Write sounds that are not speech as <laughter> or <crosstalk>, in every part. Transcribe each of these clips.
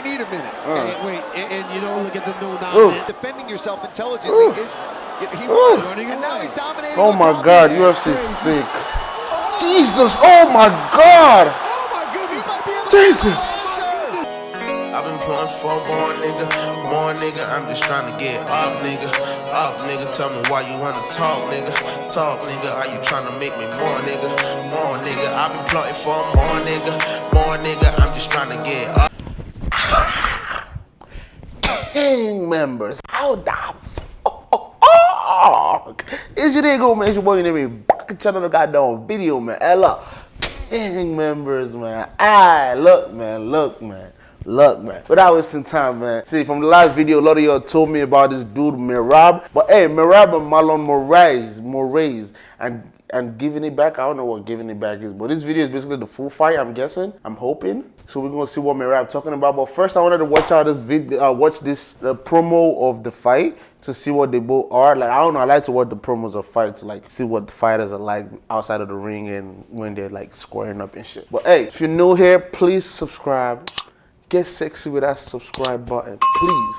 might need a minute. Uh. And, wait, and, and you know, look at the no Ooh. Defending yourself intelligently is he was, Running and now he's dominating. Oh my top God, of it. UFC sick. Jesus, oh my God. Oh my goodness! Might be able to- Jesus. I've been pulling for more nigga, more nigga. I'm just trying to get up, nigga. Up, nigga. Tell me why you wanna talk, nigga. Talk, nigga. Are you trying to make me more, nigga? More, nigga. I've been plotting for more, nigga. More, nigga. I'm just trying to get up. Gang members, how the fuck is your nigga, man? It's your boy, your name is back at channel the goddamn video, man. Hello, gang members, man. Ah, look, man, look, man. Look, man. Without wasting time, man. See, from the last video, a lot of y'all told me about this dude, Merab. But hey, Merab and Marlon Moraes, Moraes, and and giving it back. I don't know what giving it back is, but this video is basically the full fight. I'm guessing. I'm hoping. So we're gonna see what Merab talking about. But first, I wanted to watch out this video, uh, watch this the promo of the fight to see what they both are. Like I don't know. I like to watch the promos of fights, like see what the fighters are like outside of the ring and when they're like squaring up and shit. But hey, if you're new here, please subscribe. Get sexy with that subscribe button, please.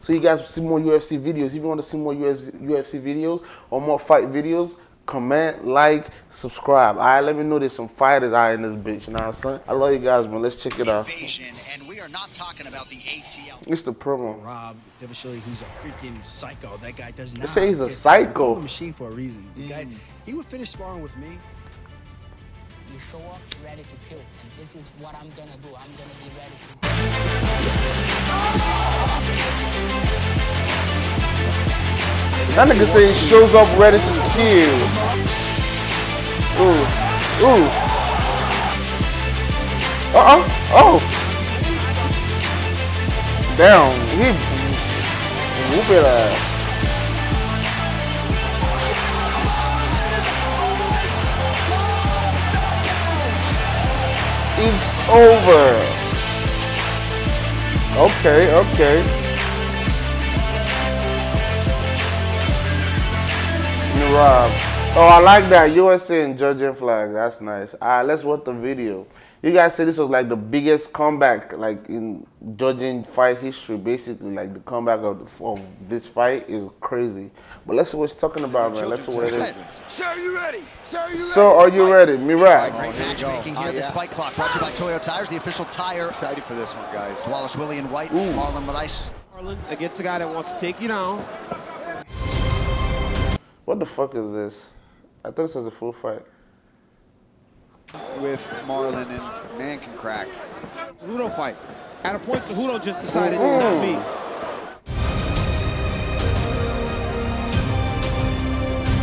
So you guys will see more UFC videos. If you want to see more UFC, UFC videos or more fight videos, comment, like, subscribe. All right, let me know there's some fighters out in this bitch. You know what I'm saying? I love you guys, man. Let's check it out. invasion, and we are not talking about the ATL. It's the promo. Rob Dvalishvili, who's a freaking psycho. That guy does not. They say he's a psycho. call a machine for a reason. The guy, Mm. he would finish sparring with me. You show up ready to kill, and this is what I'm gonna do. I'm gonna be ready to. That nigga say he shows up ready to kill. Ooh, ooh. Uh uh oh. Damn, he whoop it ass. It's over. Okay, okay. Rob. Oh, I like that. USA and judging flag. That's nice. All right, let's watch the video. You guys said this was like the biggest comeback, like in judging fight history. Basically, like the comeback of, the, of this fight is crazy. But let's see what it's talking about, man. Let's see what it is. Sir, are you ready? Sir, are you So, are you ready, Merab? Great oh, matchmaking here. Oh, This yeah. fight clock brought to you by Toyo Tires, the official tire. Excited for this one, guys. Wallace Willie and White, Marlon Moraes. Marlon against the guy that wants to take you down. What the fuck is this? I thought this was a full fight. With Marlon and man can crack. Cejudo fight. At a point, Cejudo just decided oh, not me.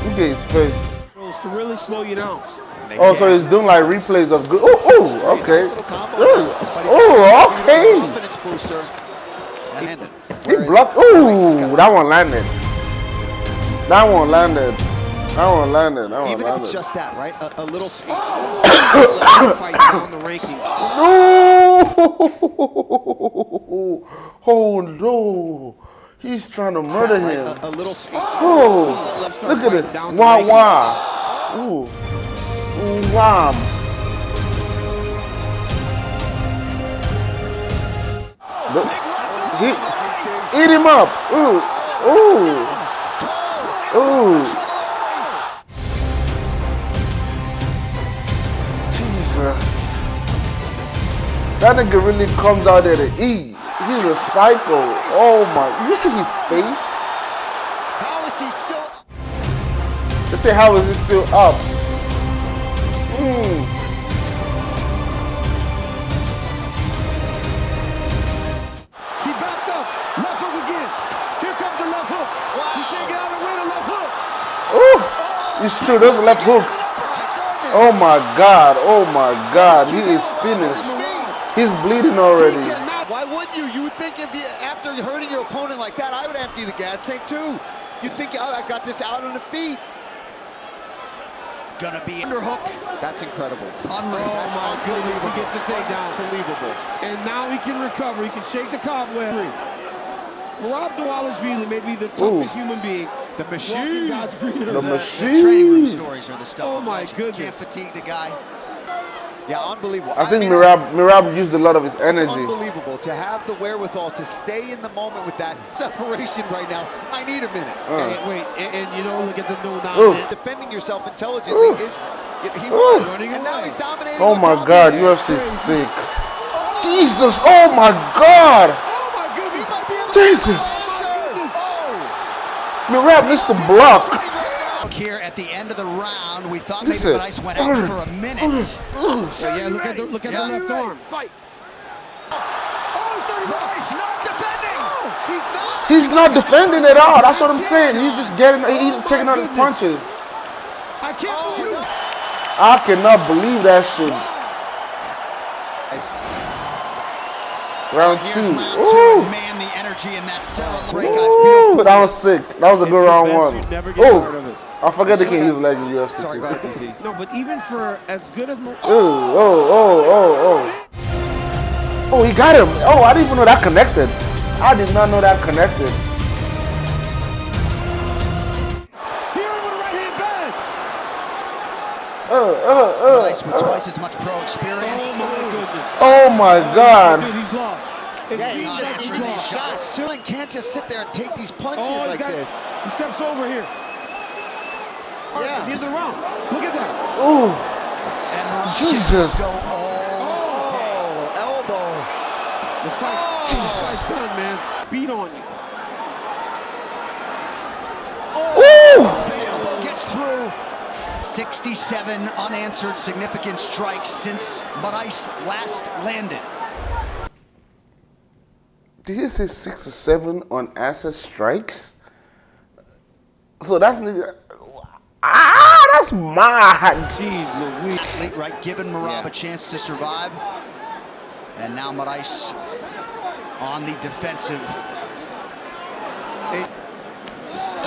Look at his face. To really slow you down. Oh, so he's doing like replays of good. Oh, oh, okay. little combo. Ooh, But he's got Oh, okay. Confidence booster. He blocked. Moraes has Ooh, that one landed. That one landed. That one landed. That one Even if it's landed. just that, right? A, a little. fight down the rankings. No! <laughs> Oh no! He's trying to murder right? him. A, a little. Oh! oh! Look at it. Wah wah. Ooh. Ooh, wham. Look. He, eat him up. Ooh. Ooh. Ooh. That nigga really comes out there to eat. He's a psycho. Oh my. You see his face? How is he still? They say, how is he still up? Mm. He backs up. Left hook again. Here comes the left hook. He can't get out of the way. The left hook. Oh, it's true. Those are left hooks. Oh my God. Oh my God. He is finished. He's bleeding already. Why wouldn't you? You would think if you, after hurting your opponent like that, I would empty the gas tank too. You'd think, oh, I got this out on the feet. Gonna be underhook. That's incredible. Unreal. Oh That's my goodness, he gets a takedown. Unbelievable. And now he can recover. He can shake the cobweb. Rob Dvalishvili may be the toughest human being. The machine. God's green The earth. The, the training room stories are the stuff Oh of my legend. goodness. Can't fatigue the guy. Yeah, unbelievable. I think mean, Merab Merab used a lot of his It's energy. unbelievable to have the wherewithal to stay in the moment with that separation right now. I need a minute. Uh. Hey, wait, and, and you know, look at the no Ooh. nonsense. Defending yourself intelligently Ooh. is he was, Running and now he's dominating. Oh my God, of it. UFC is sick. Jesus, oh my God, Oh my He goodness! might be able to- Jesus. Oh, Merab missed the block. Look here at the end of the round, we thought Listen. maybe Bryce went out for a minute. So, yeah, look at the look at Yeah. the left arm. Fight. Bryce oh, not defending. Oh. he's not. He's not defending at all. That's what I'm saying. He's just getting, he taking out his oh, punches. I can't believe it. I cannot believe that shit. Round two. round two. Ooh. Man, the energy in that Sarah break. I Ooh, feel that was sick. That was a good round one. You never get tired of Oh, it. I forget they can't use legs in UFC Sorry, too. go ahead, DC. No, but even for as good as Mo- Ooh, oh, oh, oh, oh. Oh, he got him. Oh, I didn't even know that connected. I did not know that connected. here with a right hand bang. Uh, uh, Bryce with uh, uh. twice as much pro experience. Oh my. Oh my Dude, God. he's lost. It's Yeah, he's just eating these these shots. Sterling can't just sit there and take these punches Oh, like got, this. he steps over here. All right, Yeah. at the end of the round. Look at that. Ooh, And Morocco Jesus. just go all Oh, elbow. Let's fight. Oh. Jesus. Fight's done, man. Beat on you. ooh. Oh. elbow gets through. 67 unanswered significant strikes since Bryce last landed. Did he say six or seven unanswered strikes? So that's nigga. Ah, that's mad. Jeez Louise. Late right, giving Merab a chance to survive. And now Moraes on the defensive, Hey,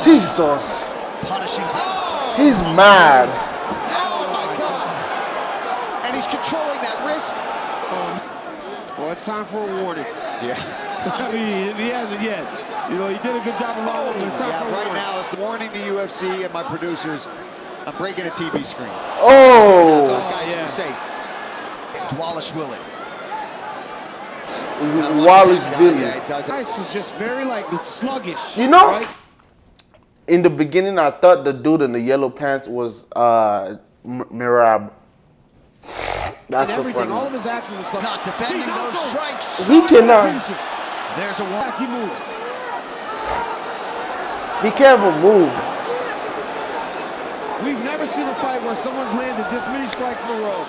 Jesus, punishing. he's mad. Oh my God. And he's controlling that wrist. well, it's time for a warning. Yeah. <laughs> I mean, he hasn't yet. You know, he did a good job of rolling, but time Yeah, right warning. now it's the warning to UFC and my producers. I'm breaking a TV screen. Oh, Guys, yeah. are safe. Dvalishvili. Wallace Yeah, Billy. it does. Bryce is just very like sluggish. You know- right? In the beginning, I thought the dude in the yellow pants was uh, Merab. That's And so everything, all of his actions are. Not defending He those strikes. He cannot. There's a one. he moves. He can't even move. We've never seen a fight where someone's landed this many strikes in a row,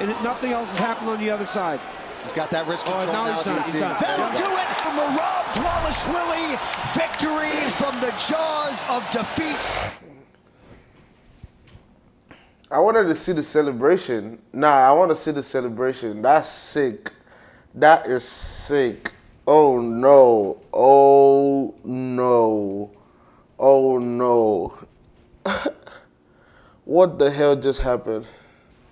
and nothing else has happened on the other side. He's got that wrist Oh, control now now. he's done, he's DC. That'll do it for Merab Dvalishvili. Victory from the jaws of defeat. I wanted to see the celebration. Nah, I want to see the celebration. That's sick. That is sick. Oh no. Oh no. Oh no. What the hell just happened?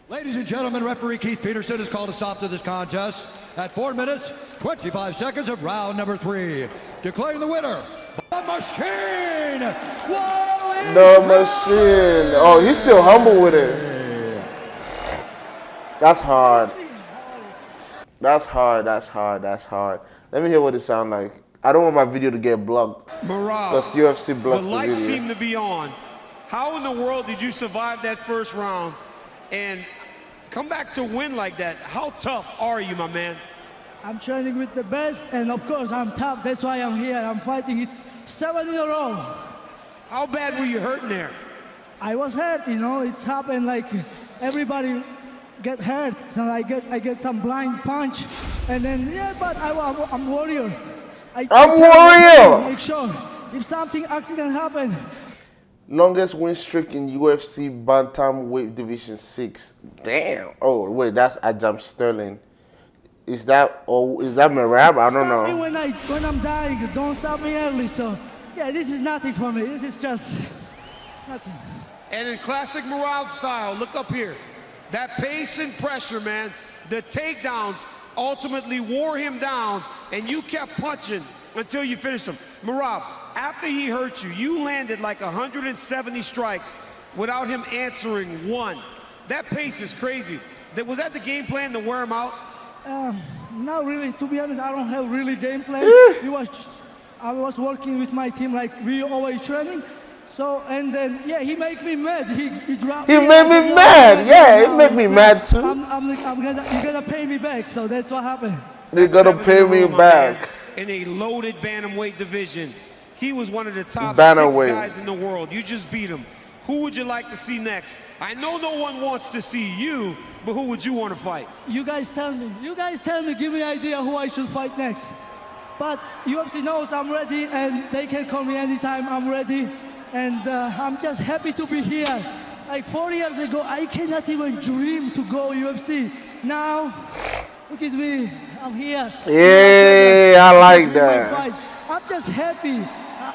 Ladies and gentlemen, referee Keith Peterson has called a stop to this contest at 4 minutes, 25 seconds of round number three. Declaring the winner, the Machine, Wally The machine. Oh, he's still humble with it. That's hard. That's hard. That's hard. That's hard. Let me hear what it sound like. I don't want my video to get blocked. Morale. Because UFC blocks the the lights video. seem to be on. How in the world did you survive that first round and come back to win like that? How tough are you, my man? I'm training with the best, and of course I'm tough. That's why I'm here. I'm fighting. It's seven in a row. How bad were you hurting there? I was hurt, you know. It's happened like everybody get hurt. So I get I get some blind punch, and then yeah. But I, I'm, I'm warrior. I, I'm I warrior! Make sure if something accident happen, Longest win streak in UFC bantamweight division six. Damn. Oh wait, that's Ajam Sterling. Is that oh is that Merab? I don't stop me know. when I when I'm dying. Don't stop me early. So yeah, this is nothing for me. This is just nothing. And in classic Morale style, look up here. That pace and pressure, man. The takedowns ultimately wore him down, and you kept punching until you finished him. Merab, after he hurt you, you landed like 170 strikes without him answering one. That pace is crazy. Was that the game plan to wear him out? Um, not really. To be honest, I don't have really game plan. <laughs> it was, just, I was working with my team like we always training. So and then yeah, he made me mad. He he dropped. He me made me mad. game. Yeah, he Now make me I'm- mad too. I'm, I'm, I'm gonna you're gonna pay me back. So that's what happened. They gonna pay me row, my back. Man, In a loaded bantamweight division. He was one of the top Bantamweight. six guys in the world. You just beat him. Who would you like to see next? I know no one wants to see you, but who would you want to fight? You guys tell me. You guys tell me. Give me an idea who I should fight next. But UFC knows I'm ready, and they can call me anytime. I'm ready, and uh, I'm just happy to be here. Like four years ago, I cannot even dream to go UFC. Now, look at me. I'm here. Yeah, I like It's that. I'm just happy. Uh,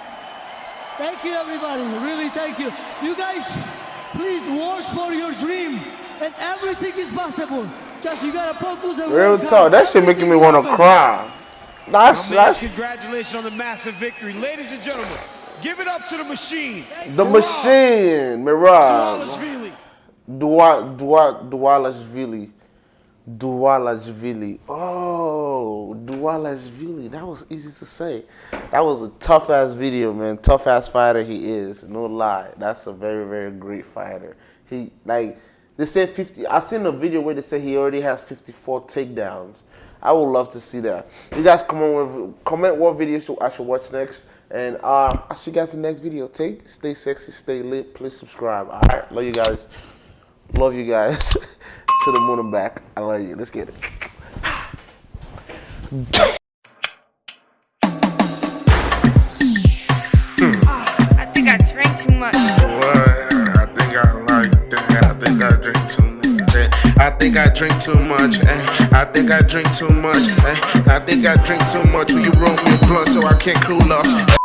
Thank you, everybody. Really, thank you. You guys, please work for your dream, and everything is possible. Just you gotta focus and Real work talk. hard. That shit making me want to Everything cry. That's that's congratulations on the massive victory. Ladies and gentlemen, give it up to the machine. the machine, Mirage. Duvalishvili. Dua Dua Dualashvili. Dualashvili. Oh, Dualashvili. That was easy to say. That was a tough ass video, man. Tough ass fighter he is. No lie. That's a very, very great fighter. He like they said 50. I seen a video where they say he already has 54 takedowns. I would love to see that. You guys come on with comment what video should, I should watch next. And uh, I'll see you guys in the next video. Take, stay sexy, stay lit. Please subscribe. All right, love you guys. Love you guys. <laughs> to the moon and back. I love you. Let's get it. I think I drank too much. What? I think I like that. I think I drink too much. eh. I think I drink too much. eh. I think I drink too much. eh. I think I drink too much. Will you roll me a blunt so I can't cool off?